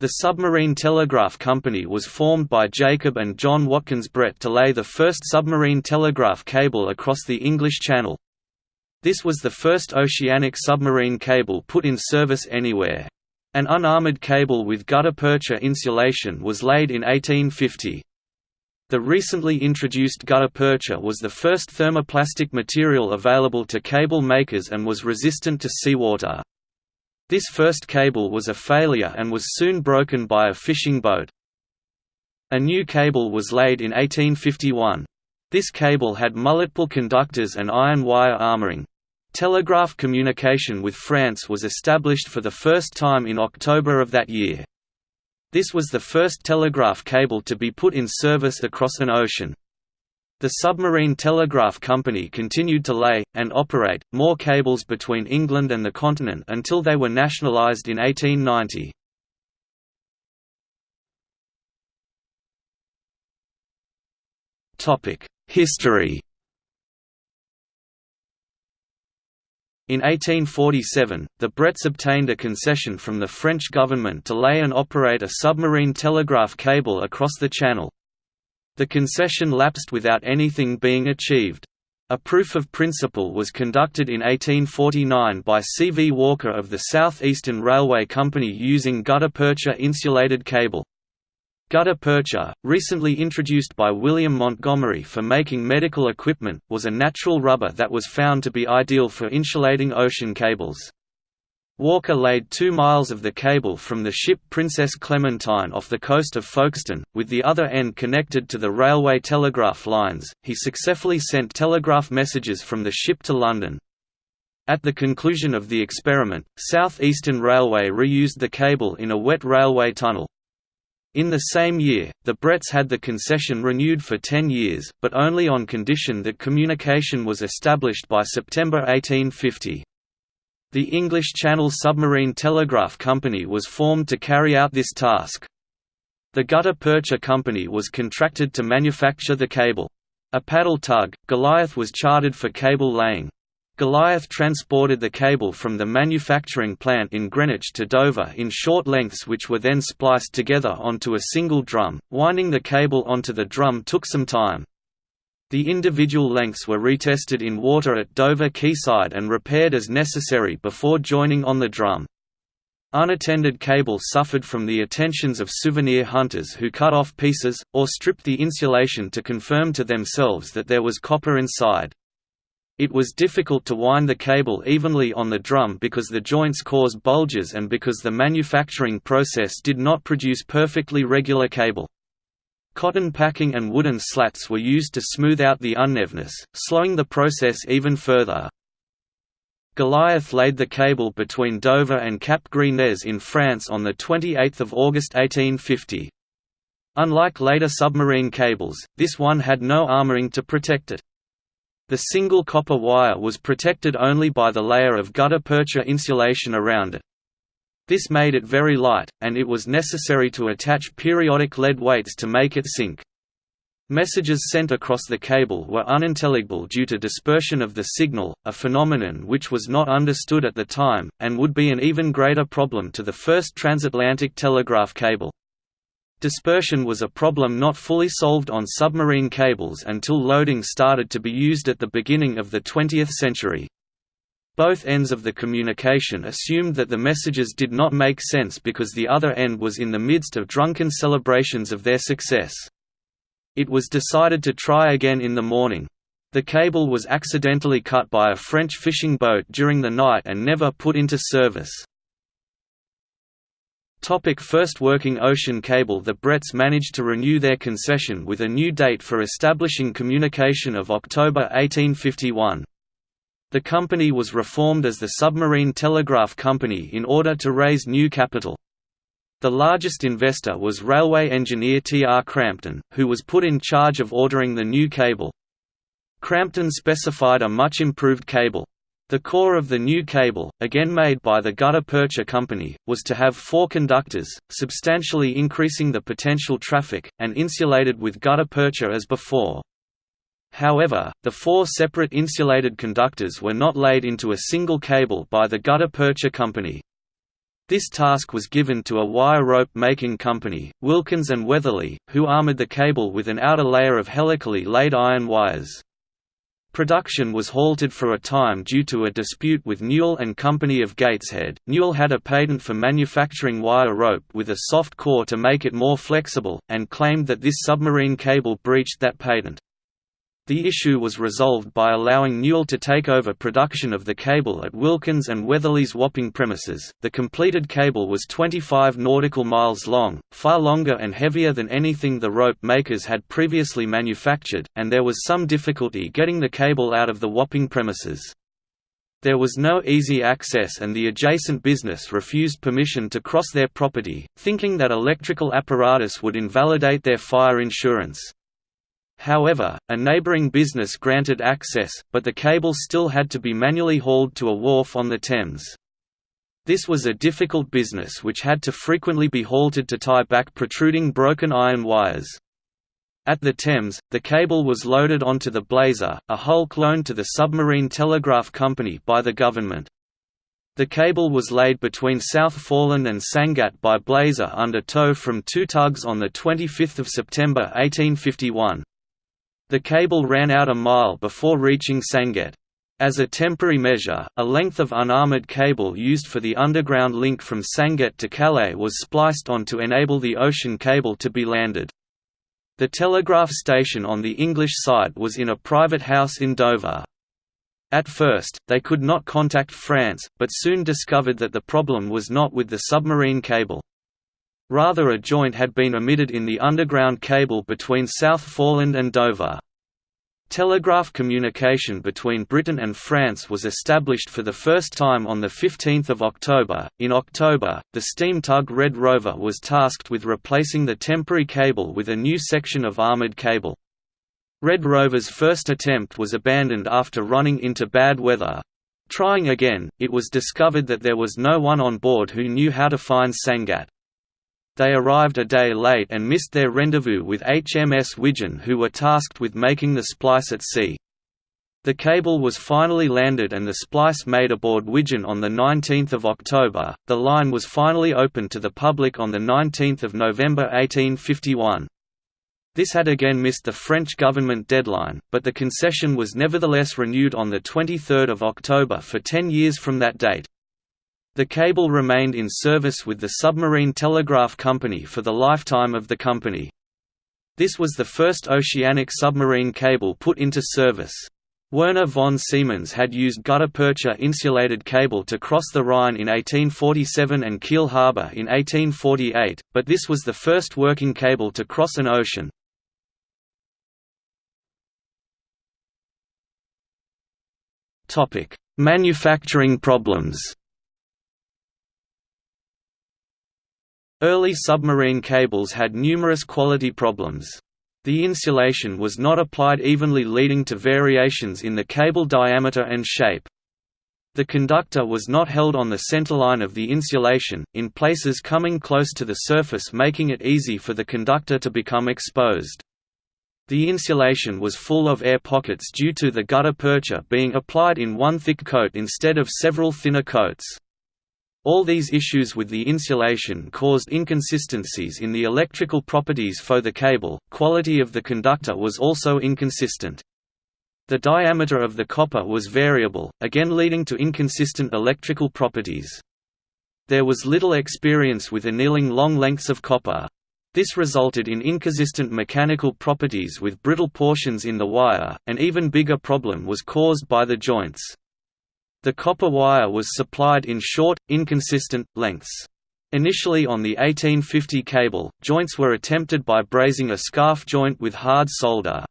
The Submarine Telegraph Company was formed by Jacob and John Watkins Brett to lay the first submarine telegraph cable across the English Channel. This was the first oceanic submarine cable put in service anywhere. An unarmoured cable with gutta-percha insulation was laid in 1850. The recently introduced gutta-percha was the first thermoplastic material available to cable makers and was resistant to seawater. This first cable was a failure and was soon broken by a fishing boat. A new cable was laid in 1851. This cable had multiple conductors and iron wire armoring. Telegraph communication with France was established for the first time in October of that year. This was the first telegraph cable to be put in service across an ocean. The Submarine Telegraph Company continued to lay, and operate, more cables between England and the continent until they were nationalised in 1890. History In 1847, the Bretts obtained a concession from the French government to lay and operate a submarine telegraph cable across the Channel. The concession lapsed without anything being achieved. A proof of principle was conducted in 1849 by C. V. Walker of the South Eastern Railway Company using gutta-percha insulated cable. Gutta-percha, recently introduced by William Montgomery for making medical equipment, was a natural rubber that was found to be ideal for insulating ocean cables. Walker laid two miles of the cable from the ship Princess Clementine off the coast of Folkestone, with the other end connected to the railway telegraph lines. He successfully sent telegraph messages from the ship to London. At the conclusion of the experiment, South Eastern Railway reused the cable in a wet railway tunnel. In the same year, the Bretts had the concession renewed for 10 years, but only on condition that communication was established by September 1850. The English Channel Submarine Telegraph Company was formed to carry out this task. The Gutta Percha Company was contracted to manufacture the cable. A paddle tug, Goliath was chartered for cable laying. Goliath transported the cable from the manufacturing plant in Greenwich to Dover in short lengths which were then spliced together onto a single drum. Winding the cable onto the drum took some time. The individual lengths were retested in water at Dover quayside and repaired as necessary before joining on the drum. Unattended cable suffered from the attentions of souvenir hunters who cut off pieces, or stripped the insulation to confirm to themselves that there was copper inside. It was difficult to wind the cable evenly on the drum because the joints caused bulges and because the manufacturing process did not produce perfectly regular cable. Cotton packing and wooden slats were used to smooth out the unevenness, slowing the process even further. Goliath laid the cable between Dover and Cap Gris in France on 28 August 1850. Unlike later submarine cables, this one had no armoring to protect it. The single copper wire was protected only by the layer of gutta-percha insulation around it. This made it very light, and it was necessary to attach periodic lead weights to make it sink. Messages sent across the cable were unintelligible due to dispersion of the signal, a phenomenon which was not understood at the time, and would be an even greater problem to the first transatlantic telegraph cable. Dispersion was a problem not fully solved on submarine cables until loading started to be used at the beginning of the 20th century. Both ends of the communication assumed that the messages did not make sense because the other end was in the midst of drunken celebrations of their success. It was decided to try again in the morning. The cable was accidentally cut by a French fishing boat during the night and never put into service. Topic first working ocean cable The Bretts managed to renew their concession with a new date for establishing communication of October 1851. The company was reformed as the Submarine Telegraph Company in order to raise new capital. The largest investor was railway engineer T. R. Crampton, who was put in charge of ordering the new cable. Crampton specified a much improved cable. The core of the new cable, again made by the Gutta Percha Company, was to have four conductors, substantially increasing the potential traffic, and insulated with gutta percha as before. However, the four separate insulated conductors were not laid into a single cable by the Gutta Percha Company. This task was given to a wire rope making company, Wilkins and Weatherly, who armored the cable with an outer layer of helically laid iron wires. Production was halted for a time due to a dispute with Newall and Company of Gateshead. Newall had a patent for manufacturing wire rope with a soft core to make it more flexible, and claimed that this submarine cable breached that patent. The issue was resolved by allowing Newall to take over production of the cable at Wilkins and Weatherly's Wapping premises. The completed cable was 25 nautical miles long, far longer and heavier than anything the rope makers had previously manufactured, and there was some difficulty getting the cable out of the Wapping premises. There was no easy access and the adjacent business refused permission to cross their property, thinking that electrical apparatus would invalidate their fire insurance. However, a neighbouring business granted access, but the cable still had to be manually hauled to a wharf on the Thames. This was a difficult business which had to frequently be halted to tie back protruding broken iron wires. At the Thames, the cable was loaded onto the Blazer, a hulk loaned to the Submarine Telegraph Company by the government. The cable was laid between South Foreland and Sangatte by Blazer under tow from two tugs on 25 September 1851. The cable ran out a mile before reaching Sangatte. As a temporary measure, a length of unarmored cable used for the underground link from Sangatte to Calais was spliced on to enable the ocean cable to be landed. The telegraph station on the English side was in a private house in Dover. At first, they could not contact France, but soon discovered that the problem was not with the submarine cable. Rather a joint had been omitted in the underground cable between South Foreland and Dover. Telegraph communication between Britain and France was established for the first time on 15 October. In October, the steam tug Red Rover was tasked with replacing the temporary cable with a new section of armoured cable. Red Rover's first attempt was abandoned after running into bad weather. Trying again, it was discovered that there was no one on board who knew how to find Sangatte. They arrived a day late and missed their rendezvous with HMS Widgeon who were tasked with making the splice at sea. The cable was finally landed and the splice made aboard Widgeon on 19 October. The line was finally opened to the public on 19 November 1851. This had again missed the French government deadline, but the concession was nevertheless renewed on 23 October for ten years from that date. The cable remained in service with the Submarine Telegraph Company for the lifetime of the company. This was the first oceanic submarine cable put into service. Werner von Siemens had used gutta-percha insulated cable to cross the Rhine in 1847 and Kiel harbour in 1848, but this was the first working cable to cross an ocean. Manufacturing problems Early submarine cables had numerous quality problems. The insulation was not applied evenly leading to variations in the cable diameter and shape. The conductor was not held on the centerline of the insulation, in places coming close to the surface making it easy for the conductor to become exposed. The insulation was full of air pockets due to the gutta-percha being applied in one thick coat instead of several thinner coats. All these issues with the insulation caused inconsistencies in the electrical properties for the cable, quality of the conductor was also inconsistent. The diameter of the copper was variable, again leading to inconsistent electrical properties. There was little experience with annealing long lengths of copper. This resulted in inconsistent mechanical properties with brittle portions in the wire, an even bigger problem was caused by the joints. The copper wire was supplied in short, inconsistent, lengths. Initially on the 1850 cable, joints were attempted by brazing a scarf joint with hard solder.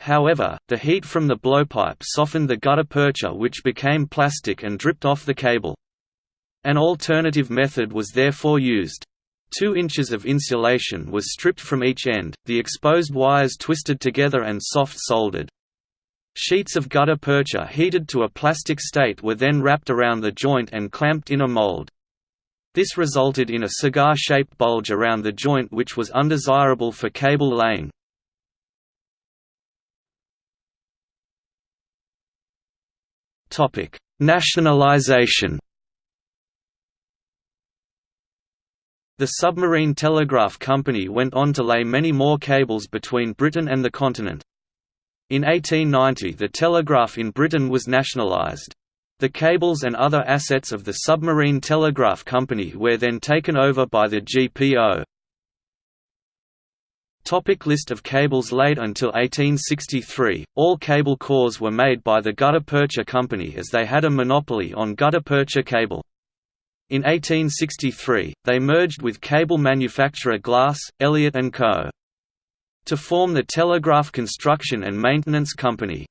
However, the heat from the blowpipe softened the gutta-percha which became plastic and dripped off the cable. An alternative method was therefore used. Two inches of insulation was stripped from each end, the exposed wires twisted together and soft soldered. Sheets of gutta-percha heated to a plastic state were then wrapped around the joint and clamped in a mold. This resulted in a cigar-shaped bulge around the joint which was undesirable for cable laying. Nationalization The Submarine Telegraph Company went on to lay many more cables between Britain and the continent. In 1890 the telegraph in Britain was nationalised. The cables and other assets of the Submarine Telegraph Company were then taken over by the GPO. Topic list of cables laid Until 1863, all cable cores were made by the Gutta Percha Company as they had a monopoly on gutta percha cable. In 1863, they merged with cable manufacturer Glass, Elliott & Co. to form the Telegraph Construction and Maintenance Company.